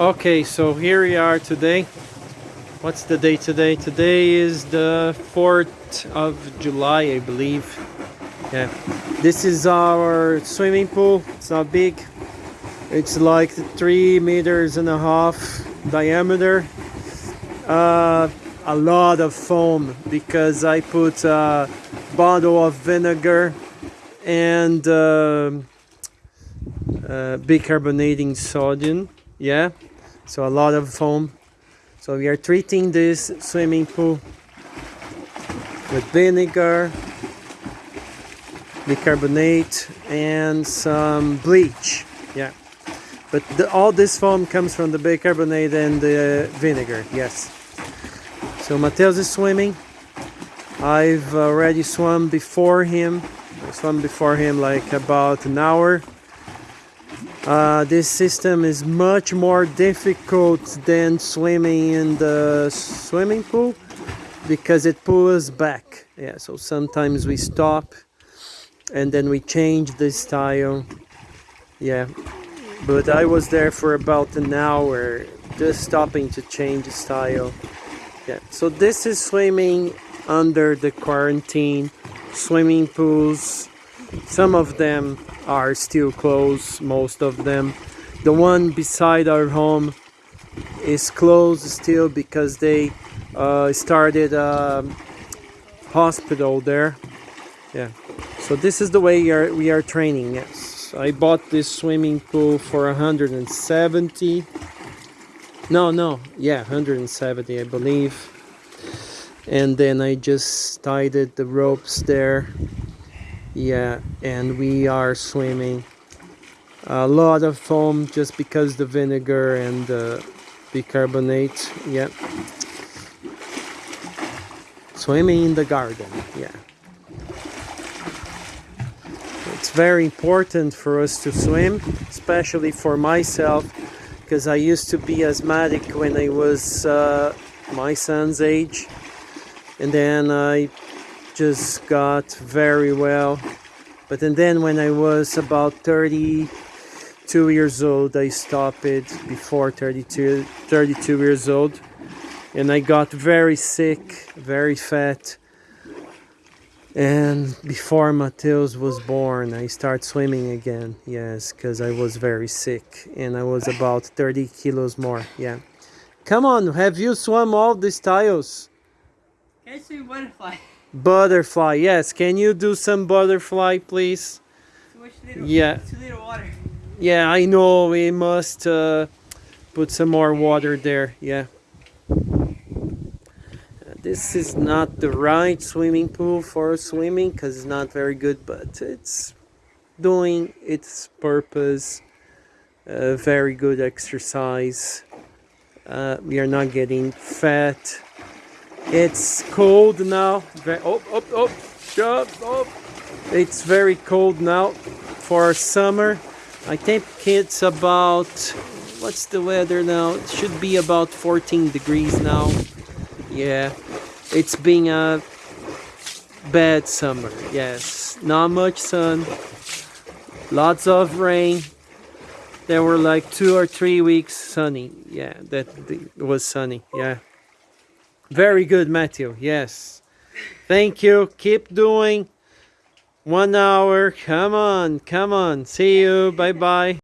Okay, so here we are today. What's the day today? Today is the 4th of July, I believe. Yeah. This is our swimming pool. It's not big. It's like three meters and a half diameter. Uh, a lot of foam because I put a bottle of vinegar and uh, uh, bicarbonating sodium yeah? So a lot of foam. So we are treating this swimming pool with vinegar bicarbonate and some bleach. Yeah. But the, all this foam comes from the bicarbonate and the vinegar yes. So Mateus is swimming. I've already swum before him. I swam before him like about an hour uh, this system is much more difficult than swimming in the swimming pool because it pulls back. Yeah, so sometimes we stop and then we change the style. Yeah, but I was there for about an hour just stopping to change the style. Yeah, so this is swimming under the quarantine swimming pools. Some of them are still closed, most of them. The one beside our home is closed still because they uh, started a hospital there. Yeah, so this is the way we are, we are training, yes. I bought this swimming pool for 170. No, no, yeah, 170 I believe. And then I just tied it, the ropes there yeah and we are swimming a lot of foam just because the vinegar and the bicarbonate yeah. Swimming in the garden yeah. It's very important for us to swim especially for myself because I used to be asthmatic when I was uh, my son's age. And then I just got very well. But and then when I was about 32 years old I stopped it before 32 32 years old. And I got very sick very fat. And before Mateus was born I started swimming again. Yes because I was very sick. And I was about 30 kilos more. Yeah. Come on have you swum all these tiles? I swim butterfly? Butterfly, yes. Can you do some butterfly, please? Too much little, Yeah. Too little water. Yeah, I know. We must uh, put some more water there. Yeah. This is not the right swimming pool for swimming because it's not very good, but it's doing its purpose. Uh, very good exercise. Uh, we are not getting fat. It's cold now. Oh, oh, oh, shut up. It's very cold now for summer. I think it's about, what's the weather now? It should be about 14 degrees now. Yeah, it's been a bad summer. Yes, not much sun, lots of rain. There were like two or three weeks sunny. Yeah, that was sunny. Yeah. Very good, Matthew. Yes. Thank you. Keep doing. One hour. Come on. Come on. See you. Bye bye.